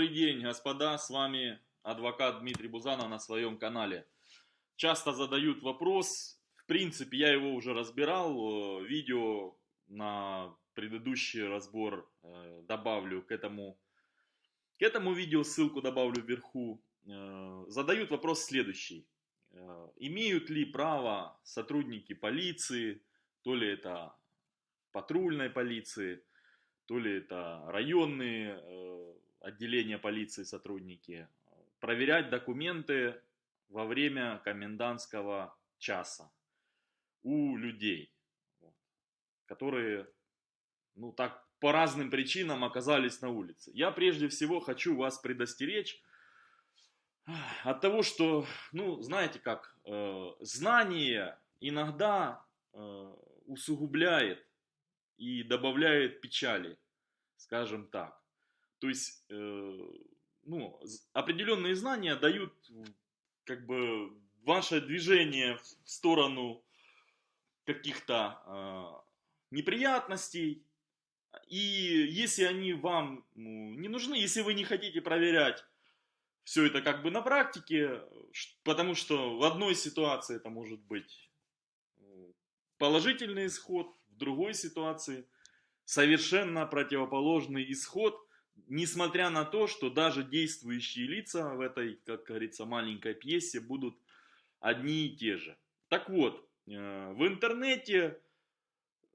Добрый день, господа, с вами адвокат Дмитрий Бузанов на своем канале. Часто задают вопрос, в принципе, я его уже разбирал, э, видео на предыдущий разбор э, добавлю к этому, к этому видео, ссылку добавлю вверху. Э, задают вопрос следующий. Имеют ли право сотрудники полиции, то ли это патрульной полиции, то ли это районные отделения полиции сотрудники, проверять документы во время комендантского часа у людей, которые, ну так, по разным причинам оказались на улице. Я прежде всего хочу вас предостеречь от того, что, ну, знаете как, э, знание иногда э, усугубляет и добавляет печали, скажем так. То есть, э, ну, определенные знания дают как бы ваше движение в сторону каких-то э, неприятностей. И если они вам ну, не нужны, если вы не хотите проверять все это как бы на практике, потому что в одной ситуации это может быть э, положительный исход, другой ситуации совершенно противоположный исход, несмотря на то, что даже действующие лица в этой, как говорится, маленькой пьесе будут одни и те же. Так вот, э, в интернете,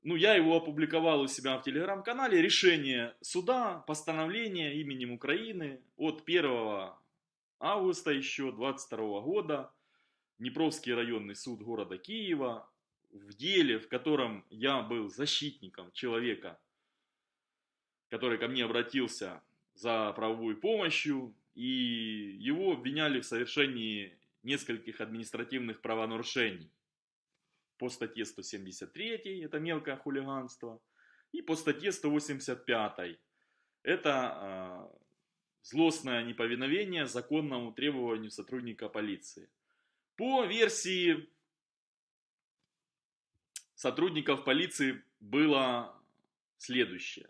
ну я его опубликовал у себя в телеграм-канале, решение суда, постановление именем Украины от 1 августа еще 22 года, Днепровский районный суд города Киева в деле, в котором я был защитником человека, который ко мне обратился за правовой помощью, и его обвиняли в совершении нескольких административных правонарушений. По статье 173, это мелкое хулиганство, и по статье 185, это э, злостное неповиновение законному требованию сотрудника полиции. По версии сотрудников полиции было следующее.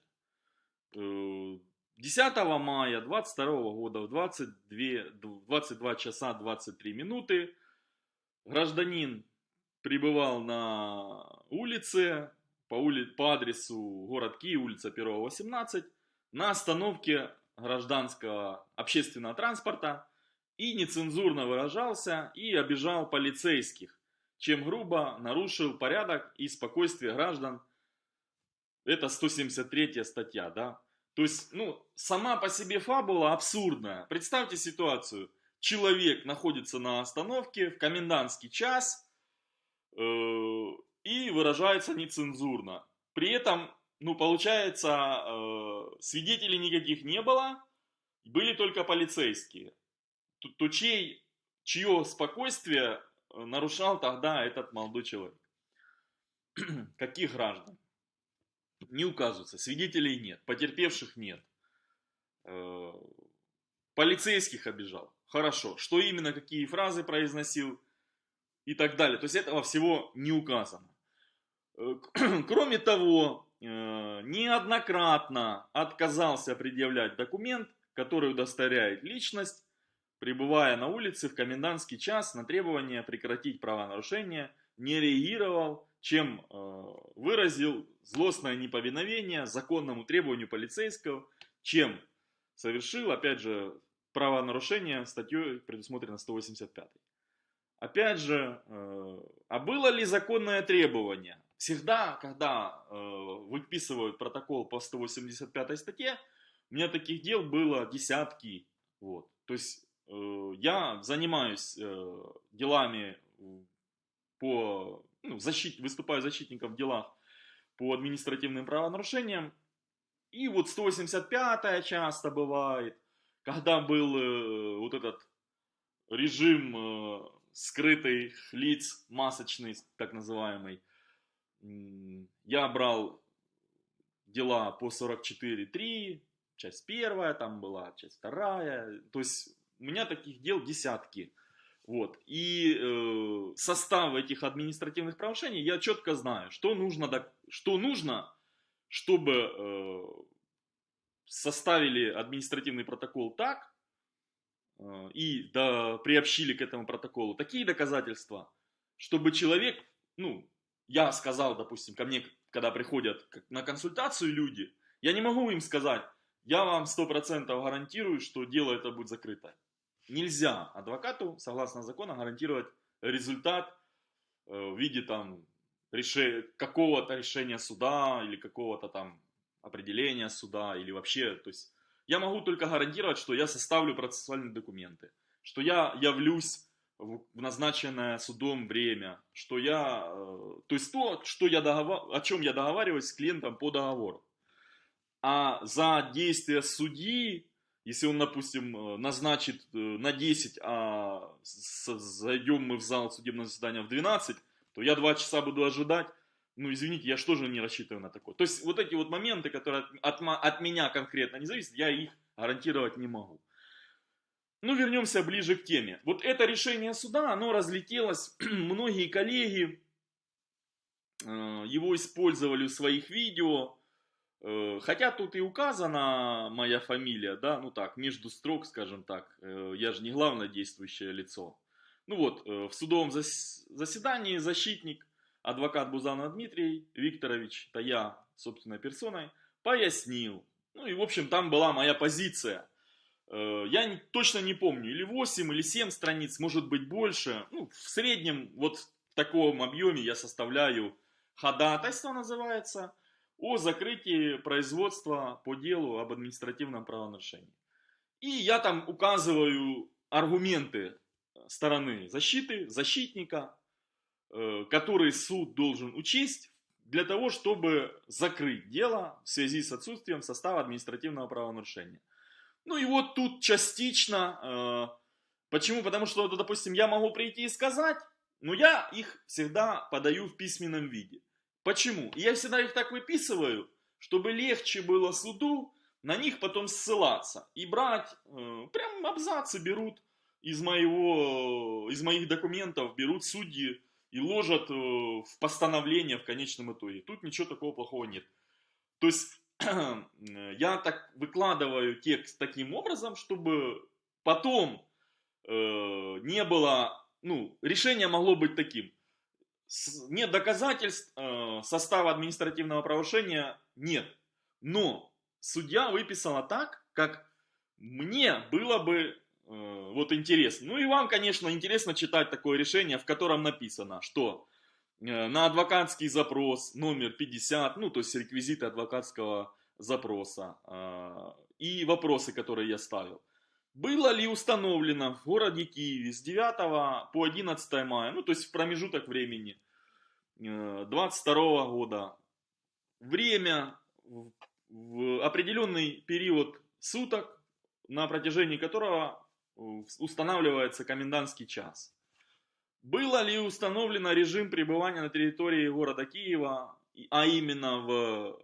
10 э, мая 22 года в 22, 22 часа 23 минуты гражданин прибывал на улице по, ули... по адресу город Киев, улица 1 18, на остановке гражданского общественного транспорта и нецензурно выражался и обижал полицейских чем грубо нарушил порядок и спокойствие граждан. Это 173 статья, да. То есть, ну, сама по себе фабула абсурдная. Представьте ситуацию. Человек находится на остановке в комендантский час э, и выражается нецензурно. При этом, ну, получается, э, свидетелей никаких не было, были только полицейские. То, то чей, чье спокойствие нарушал тогда этот молодой человек? Каких граждан? Не указывается, свидетелей нет, потерпевших нет. Э, полицейских обижал. Хорошо. Что именно, какие фразы произносил и так далее. То есть этого всего не указано. Э, кроме того, э, неоднократно отказался предъявлять документ, который удостоверяет личность пребывая на улице в комендантский час на требование прекратить правонарушение, не реагировал, чем э, выразил злостное неповиновение законному требованию полицейского, чем совершил, опять же, правонарушение статьей предусмотрено 185. Опять же, э, а было ли законное требование? Всегда, когда э, выписывают протокол по 185 статье, у меня таких дел было десятки. Вот. То есть я занимаюсь делами по, ну, защит, выступаю защитником в делах по административным правонарушениям. И вот 185-я часто бывает, когда был э, вот этот режим э, скрытых лиц, масочный, так называемый, я брал дела по 44.3, часть первая там была, часть вторая, то есть у меня таких дел десятки. Вот. И э, состав этих административных правонарушений я четко знаю, что нужно, что нужно чтобы э, составили административный протокол так, э, и да, приобщили к этому протоколу такие доказательства, чтобы человек, ну, я сказал, допустим, ко мне, когда приходят на консультацию люди, я не могу им сказать, я вам 100% гарантирую, что дело это будет закрыто. Нельзя адвокату, согласно закону, гарантировать результат э, в виде там какого-то решения суда или какого-то там определения суда или вообще, то есть я могу только гарантировать, что я составлю процессуальные документы, что я явлюсь в назначенное судом время, что я, э, то есть то, что я договор, о чем я договариваюсь с клиентом по договору. А за действия судьи, если он, допустим, э, назначит э, на 10, а зайдем мы в зал судебного заседания в 12, то я 2 часа буду ожидать, ну, извините, я же не рассчитываю на такое. То есть, вот эти вот моменты, которые от, от, меня конкретно не зависят, я их гарантировать не могу. Ну, вернемся ближе к теме. Вот это решение суда, оно разлетелось, многие коллеги э, его использовали в своих видео, хотя тут и указана моя фамилия, да, ну так, между строк, скажем так, э, я же не главное действующее лицо. Ну вот, э, в судовом заседании защитник, адвокат Бузанов Дмитрий Викторович, это я собственной персоной, пояснил. Ну и, в общем, там была моя позиция. Э, я точно не помню, или 8, или 7 страниц, может быть больше. Ну, в среднем, вот в таком объеме я составляю ходатайство, называется, о закрытии производства по делу об административном правонарушении. И я там указываю аргументы стороны защиты, защитника, э, который суд должен учесть для того, чтобы закрыть дело в связи с отсутствием состава административного правонарушения. Ну и вот тут частично, э, почему? Потому что, допустим, я могу прийти и сказать, но я их всегда подаю в письменном виде. Почему? Я всегда их так выписываю, чтобы легче было суду на них потом ссылаться и брать, э, прям абзацы берут из, моего, из моих документов берут судьи и ложат э, в постановление в конечном итоге. Тут ничего такого плохого нет. То есть я так выкладываю текст таким образом, чтобы потом э, не было, ну, решение могло быть таким. Нет доказательств э, состава административного правонарушения, нет. Но судья выписала так, как мне было бы Э, вот интересно. Ну и вам, конечно, интересно читать такое решение, в котором написано, что э, на адвокатский запрос номер 50, ну то есть реквизиты адвокатского запроса и вопросы, которые я ставил. Было ли установлено в городе Киеве с 9 по 11 мая, ну то есть в промежуток времени 22 года, время в определенный период суток, на протяжении которого устанавливается комендантский час. Было ли установлено режим пребывания на территории города Киева, а именно в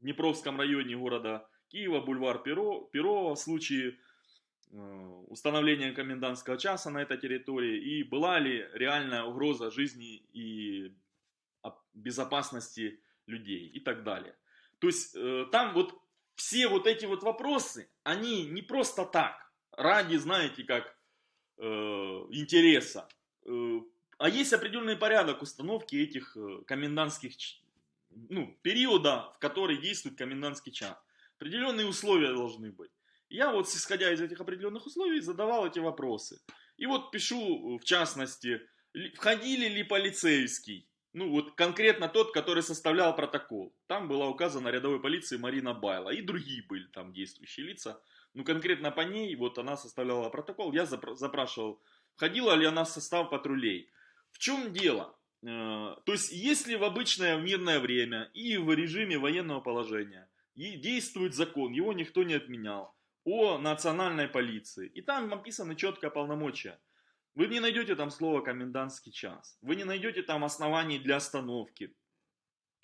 Днепровском районе города Киева, бульвар Перо, Перова, в случае э, установления комендантского часа на этой территории, и была ли реальная угроза жизни и безопасности людей и так далее. То есть э, там вот все вот эти вот вопросы, они не просто так, ради, знаете, как э, интереса. Э, а есть определенный порядок установки этих э, комендантских, ну, периода, в который действует комендантский час. Определенные условия должны быть. Я вот, исходя из этих определенных условий, задавал эти вопросы. И вот пишу, в частности, входили ли полицейский, ну вот конкретно тот, который составлял протокол. Там была указана рядовой полиции Марина Байла. И другие были там действующие лица. Ну, конкретно по ней, вот она составляла протокол, я запрашивал, входила ли она в состав патрулей. В чем дело? Э, то есть, если в обычное мирное время и в режиме военного положения действует закон, его никто не отменял, о национальной полиции, и там написано четкое полномочия, вы не найдете там слово комендантский час, вы не найдете там оснований для остановки,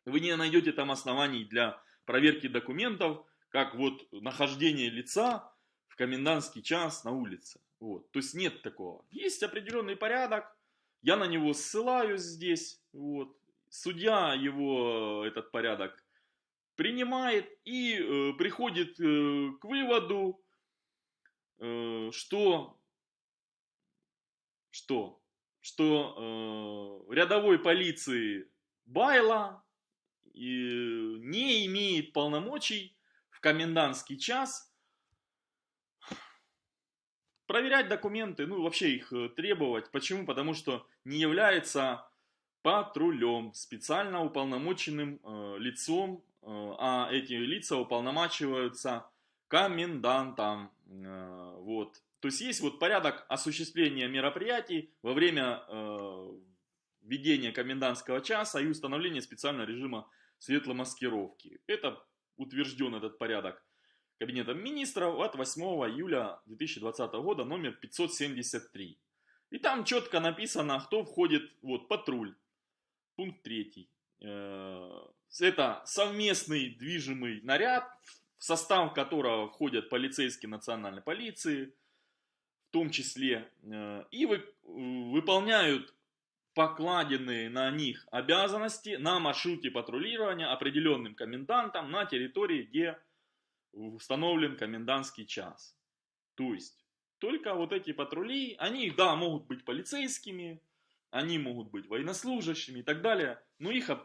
вы не найдете там оснований для проверки документов, как вот нахождение лица в комендантский час на улице. Вот. То есть нет такого. Есть определенный порядок, я на него ссылаюсь здесь. Вот. Судья его, этот порядок, принимает и э, приходит э, к выводу, э, что, что, что э, рядовой полиции Байла и не имеет полномочий в комендантский час проверять документы, ну вообще их э, требовать. Почему? Потому что не является патрулем, специально уполномоченным э, лицом, э, а эти лица уполномачиваются комендантом. Э, вот. То есть есть вот порядок осуществления мероприятий во время э, введения комендантского часа и установления специального режима светломаскировки. Это утвержден этот порядок Кабинетом министров от 8 июля 2020 года номер 573. И там четко написано, кто входит, вот, патруль, пункт 3. Э, это совместный движимый наряд, в состав которого входят полицейские национальной полиции, в том числе, э, и вы, выполняют покладенные на них обязанности на маршруте патрулирования определенным комендантом на территории, где установлен комендантский час. То есть, только вот эти патрули, они, да, могут быть полицейскими, они могут быть военнослужащими и так далее, но их э,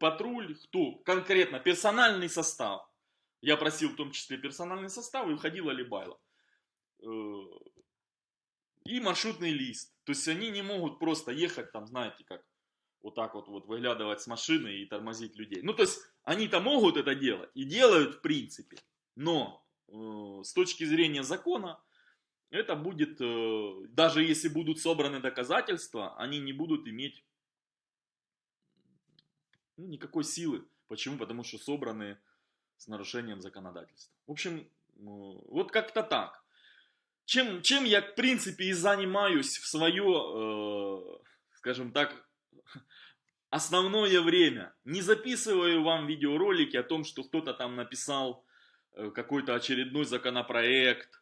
патруль, кто конкретно, персональный состав, я просил в том числе персональный состав, и входила Либайло, э, и маршрутный лист, то есть они не могут просто ехать там, знаете, как вот так вот, вот выглядывать с машины и тормозить людей. Ну, то есть они-то могут это делать и делают в принципе, но э, с точки зрения закона, это будет, э, даже если будут собраны доказательства, они не будут иметь ну, никакой силы. Почему? Потому что собраны с нарушением законодательства. В общем, э, вот как-то так. Чем, чем я, в принципе, и занимаюсь в свое, э, скажем так, основное время. Не записываю вам видеоролики о том, что кто-то там написал э, какой-то очередной законопроект,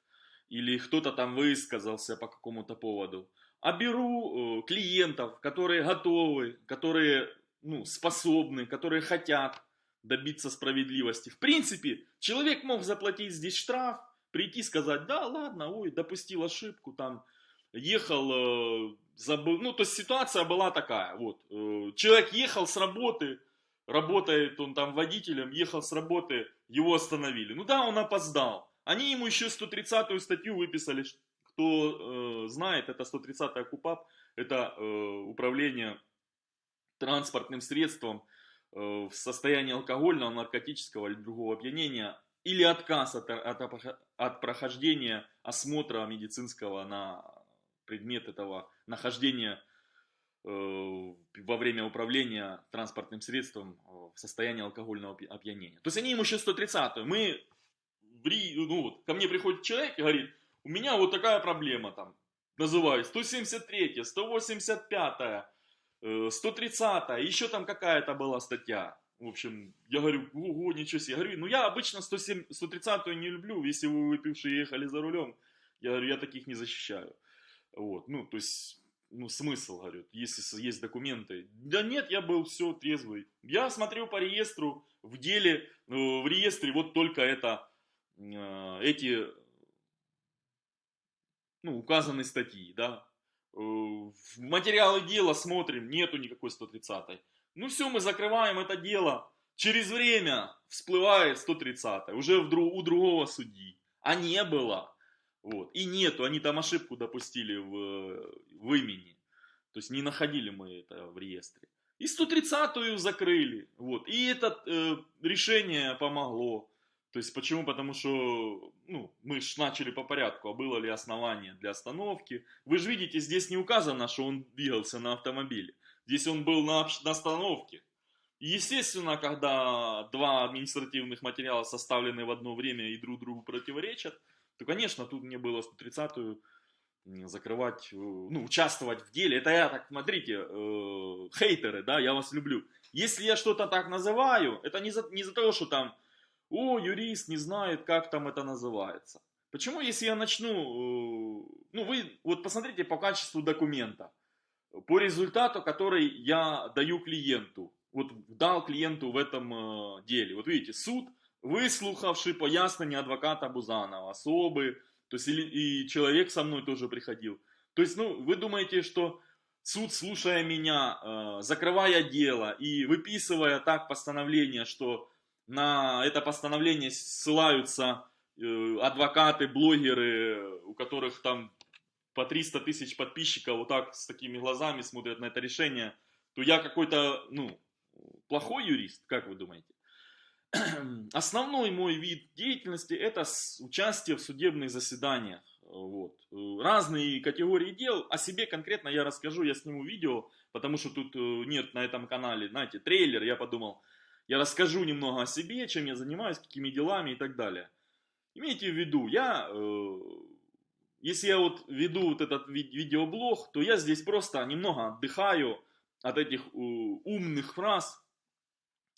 или кто-то там высказался по какому-то поводу, а беру э, клиентов, которые готовы, которые ну, способны, которые хотят добиться справедливости. В принципе, человек мог заплатить здесь штраф, прийти сказать, да, ладно, ой, допустил ошибку, там, ехал, э, забыл, ну, то есть ситуация была такая, вот, э, человек ехал с работы, работает он там водителем, ехал с работы, его остановили, ну да, он опоздал, они ему еще 130-ю статью выписали, кто э, знает, это 130-я КУПАП, это э, управление транспортным средством э, в состоянии алкогольного, наркотического или другого опьянения, или отказ от, от, от прохождения осмотра медицинского на предмет этого нахождения э, во время управления транспортным средством в состоянии алкогольного опьянения. То есть они ему еще 130 Мы ну вот, ко мне приходит человек и говорит, у меня вот такая проблема там, называю 173, 185, 130, еще там какая-то была статья. В общем, я говорю, ого, ничего себе. Я говорю, ну я обычно 107, 130 не люблю, если вы выпившие ехали за рулем. Я говорю, я таких не защищаю. Вот, ну, то есть, ну, смысл, говорю, если есть документы. Да нет, я был все трезвый. Я смотрел по реестру, в деле, в реестре вот только это Э, эти ну, указанные статьи, да, э, в материалы дела смотрим, нету никакой 130 -й. Ну все, мы закрываем это дело, через время всплывает 130 уже в, у другого судьи, а не было, вот, и нету, они там ошибку допустили в, в имени, то есть не находили мы это в реестре. И 130-ю закрыли, вот, и это э, решение помогло. То есть почему? Потому что ну, мы же начали по порядку, а было ли основание для остановки. Вы же видите, здесь не указано, что он двигался на автомобиле. Здесь он был на, на остановке. естественно, когда два административных материала составлены в одно время и друг другу противоречат, то, конечно, тут мне было 130-ю закрывать, э, ну, участвовать в деле. Это я так, смотрите, э, хейтеры, да, я вас люблю. Если я что-то так называю, это не за, не за того, что там о, юрист не знает, как там это называется. Почему, если я начну, э, ну вы вот посмотрите по качеству документа, по результату, который я даю клиенту, вот дал клиенту в этом э, деле. Вот видите, суд, выслухавший пояснение адвоката Бузанова, особы, то есть или, и человек со мной тоже приходил. То есть, ну, вы думаете, что суд, слушая меня, э, закрывая дело и выписывая так постановление, что на это постановление ссылаются э, адвокаты, блогеры, у которых там по 300 тысяч подписчиков вот так с такими глазами смотрят на это решение, то я какой-то, ну, плохой юрист, как вы думаете? Основной мой вид деятельности это участие в судебных заседаниях. Вот. Разные категории дел. О себе конкретно я расскажу, я сниму видео, потому что тут э, нет на этом канале, знаете, трейлер. Я подумал, я расскажу немного о себе, чем я занимаюсь, какими делами и так далее. Имейте в виду, я, э, если я вот веду вот этот видеоблог, то я здесь просто немного отдыхаю от этих э, умных фраз,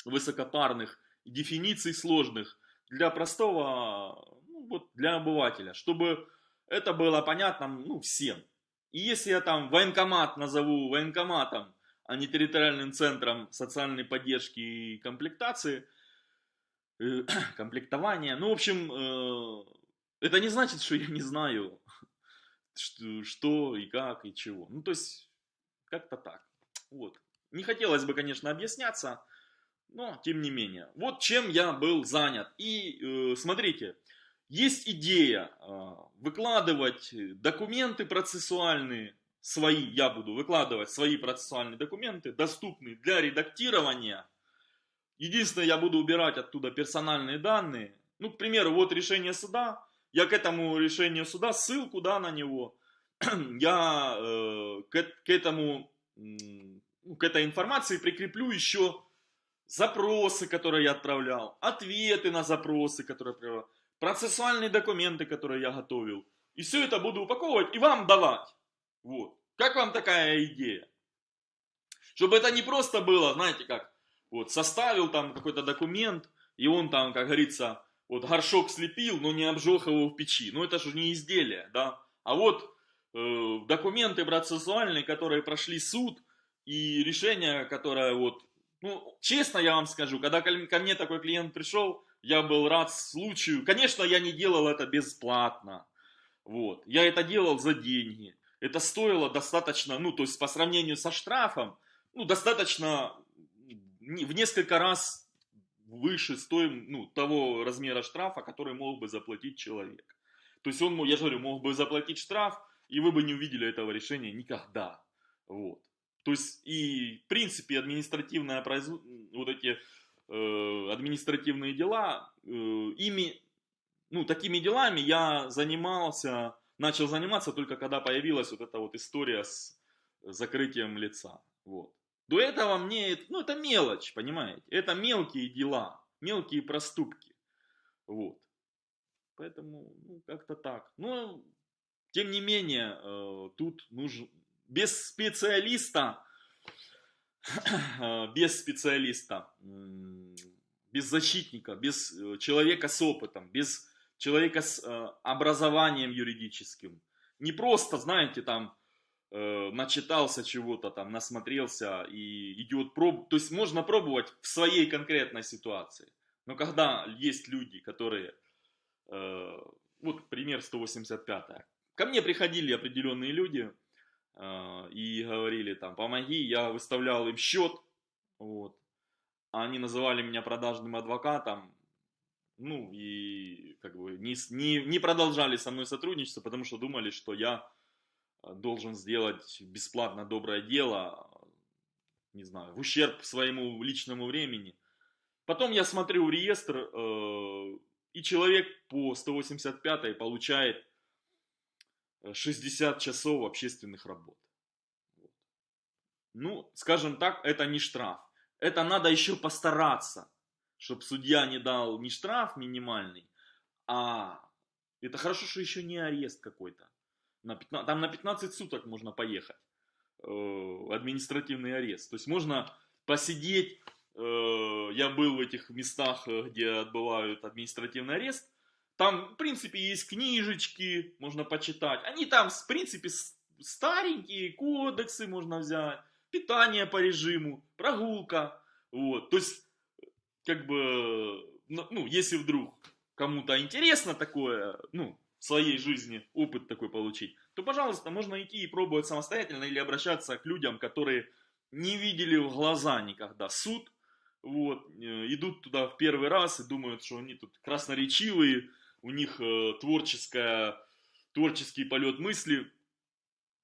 высокопарных, дефиниций сложных для простого, ну, вот для обывателя, чтобы это было понятно ну, всем. И если я там военкомат назову военкоматом, а не территориальным центром социальной поддержки и комплектации, э, комплектования, ну, в общем, э, это не значит, что я не знаю, что, и как и чего. Ну, то есть, как-то так. Вот. Не хотелось бы, конечно, объясняться, но тем не менее. Вот чем я был занят. И э, смотрите, есть идея выкладывать документы процессуальные, свои, я буду выкладывать свои процессуальные документы, доступные для редактирования. Единственное, я буду убирать оттуда персональные данные. Ну, к примеру, вот решение суда. Я к этому решению суда, ссылку, да, на него, я э, к, к этому, к этой информации прикреплю еще запросы, которые я отправлял, ответы на запросы, которые отправлял, процессуальные документы, которые я готовил. И все это буду упаковывать и вам давать. Вот. Как вам такая идея? Чтобы это не просто было, знаете как, вот составил там какой-то документ, и он там, как говорится, вот горшок слепил, но не обжег его в печи. Ну это же не изделие, да. А вот э, документы процессуальные, которые прошли суд, и решение, которое вот ну, честно я вам скажу, когда ко мне такой клиент пришел, я был рад случаю. Конечно, я не делал это бесплатно. Вот. Я это делал за деньги. Это стоило достаточно, ну, то есть по сравнению со штрафом, ну, достаточно в несколько раз выше стоим, ну, того размера штрафа, который мог бы заплатить человек. То есть он, я же говорю, мог бы заплатить штраф, и вы бы не увидели этого решения никогда. Вот. То есть и в принципе административное производ... вот эти э, административные дела, э, ими, ну такими делами я занимался, начал заниматься только когда появилась вот эта вот история с закрытием лица. Вот. До этого мне, ну это мелочь, понимаете, это мелкие дела, мелкие проступки. Вот. Поэтому, ну, как-то так. Но, тем не менее, э, тут нужно, без специалиста, без специалиста, без защитника, без э, человека с опытом, без человека с э, образованием юридическим. Не просто, знаете, там, э, начитался чего-то, там, насмотрелся и идет проб... То есть можно пробовать в своей конкретной ситуации. Но когда есть люди, которые... Вот пример 185. Ко мне приходили определенные люди, и говорили там, помоги, я выставлял им счет, вот, они называли меня продажным адвокатом, ну и как бы не, не, не продолжали со мной сотрудничество, потому что думали, что я а, должен сделать бесплатно доброе дело, не знаю, в ущерб своему личному времени. Потом я смотрю реестр, э, и человек по 185 получает 60 часов общественных работ. Ну, скажем так, это не штраф. Это надо еще постараться, чтобы судья не дал не штраф минимальный, а это хорошо, что еще не арест какой-то. На 15, там на 15 суток можно поехать. Э, административный арест. То есть можно посидеть. Э, я был в этих местах, э, где отбывают административный арест. Там, в принципе, есть книжечки, можно почитать. Они там, в принципе, старенькие, кодексы можно взять, питание по режиму, прогулка. Вот, то есть, как бы, ну, ну, если вдруг кому-то интересно такое, ну, в своей жизни опыт такой получить, то, пожалуйста, можно идти и пробовать самостоятельно или обращаться к людям, которые не видели в глаза никогда суд, вот, э, идут туда в первый раз и думают, что они тут красноречивые, у них э, творческая, творческий полет мысли,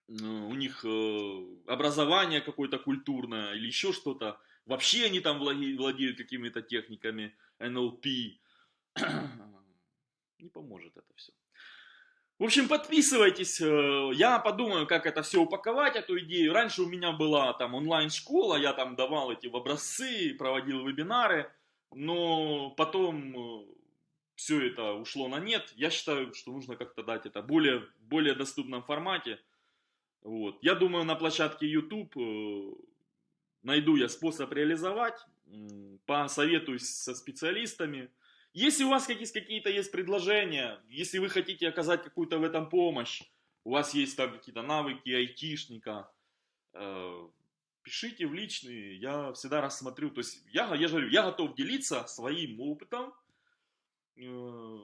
э, у них э, образование какое-то культурное или еще что-то, вообще они там владеют какими-то техниками НЛП, не поможет это все. В общем, подписывайтесь, э, я подумаю, как это все упаковать, эту идею. Раньше у меня была там онлайн-школа, я там давал эти образцы, проводил вебинары, но потом э, все это ушло на нет. Я считаю, что нужно как-то дать это более, более доступном формате. Вот. Я думаю, на площадке YouTube э, найду я способ реализовать, посоветуюсь со специалистами, если у вас какие-то есть предложения, если вы хотите оказать какую-то в этом помощь, у вас есть там какие-то навыки айтишника, э, пишите в личные, я всегда рассмотрю. То есть я, я же говорю, я готов делиться своим опытом. Э,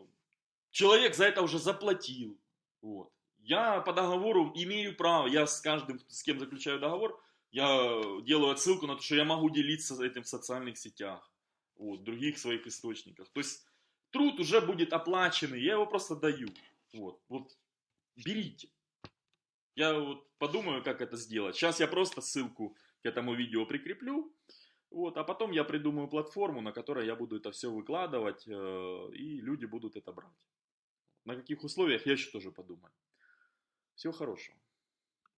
человек за это уже заплатил. Вот. Я по договору имею право, я с каждым, с кем заключаю договор, я делаю отсылку на то, что я могу делиться этим в социальных сетях вот, в других своих источниках. То есть труд уже будет оплаченный, я его просто даю. Вот, вот берите. Я вот подумаю, как это сделать. Сейчас я просто ссылку к этому видео прикреплю. Вот, а потом я придумаю платформу, на которой я буду это все выкладывать, э, и люди будут это брать. На каких условиях, я еще тоже подумаю. Всего хорошего.